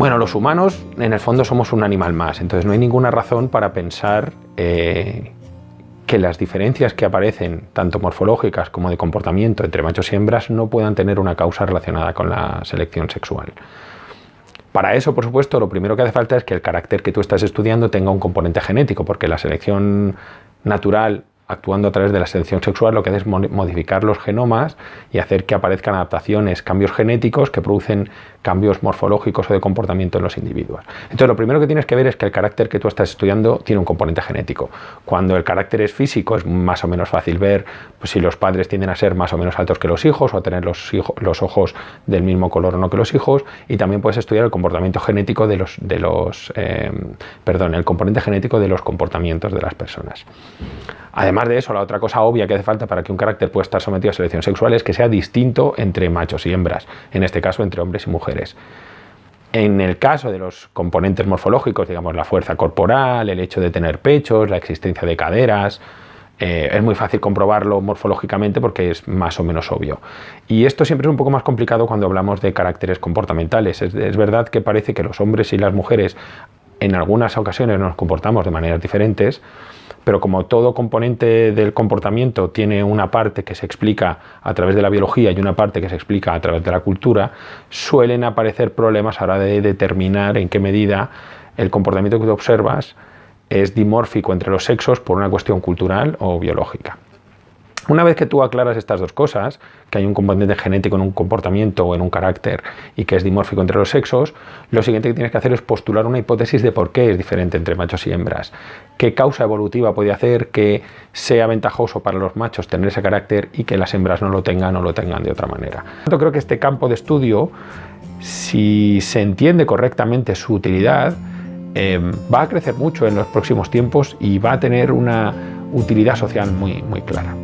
Bueno, los humanos en el fondo somos un animal más, entonces no hay ninguna razón para pensar eh, que las diferencias que aparecen, tanto morfológicas como de comportamiento entre machos y hembras, no puedan tener una causa relacionada con la selección sexual. Para eso, por supuesto, lo primero que hace falta es que el carácter que tú estás estudiando tenga un componente genético, porque la selección natural actuando a través de la selección sexual, lo que hace es modificar los genomas y hacer que aparezcan adaptaciones, cambios genéticos que producen cambios morfológicos o de comportamiento en los individuos. Entonces, lo primero que tienes que ver es que el carácter que tú estás estudiando tiene un componente genético. Cuando el carácter es físico, es más o menos fácil ver pues, si los padres tienden a ser más o menos altos que los hijos o a tener los, los ojos del mismo color o no que los hijos, y también puedes estudiar el comportamiento genético de los, de los eh, perdón, el componente genético de los comportamientos de las personas. Además de eso, la otra cosa obvia que hace falta para que un carácter pueda estar sometido a selección sexual es que sea distinto entre machos y hembras, en este caso entre hombres y mujeres. En el caso de los componentes morfológicos, digamos la fuerza corporal, el hecho de tener pechos, la existencia de caderas, eh, es muy fácil comprobarlo morfológicamente porque es más o menos obvio. Y esto siempre es un poco más complicado cuando hablamos de caracteres comportamentales. es verdad que parece que los hombres y las mujeres en algunas ocasiones nos comportamos de maneras diferentes, pero como todo componente del comportamiento tiene una parte que se explica a través de la biología y una parte que se explica a través de la cultura, suelen aparecer problemas a la hora de determinar en qué medida el comportamiento que tú observas es dimórfico entre los sexos por una cuestión cultural o biológica. Una vez que tú aclaras estas dos cosas, que hay un componente genético en un comportamiento o en un carácter y que es dimórfico entre los sexos, lo siguiente que tienes que hacer es postular una hipótesis de por qué es diferente entre machos y hembras. ¿Qué causa evolutiva puede hacer que sea ventajoso para los machos tener ese carácter y que las hembras no lo tengan o lo tengan de otra manera? Yo creo que este campo de estudio, si se entiende correctamente su utilidad, eh, va a crecer mucho en los próximos tiempos y va a tener una utilidad social muy, muy clara.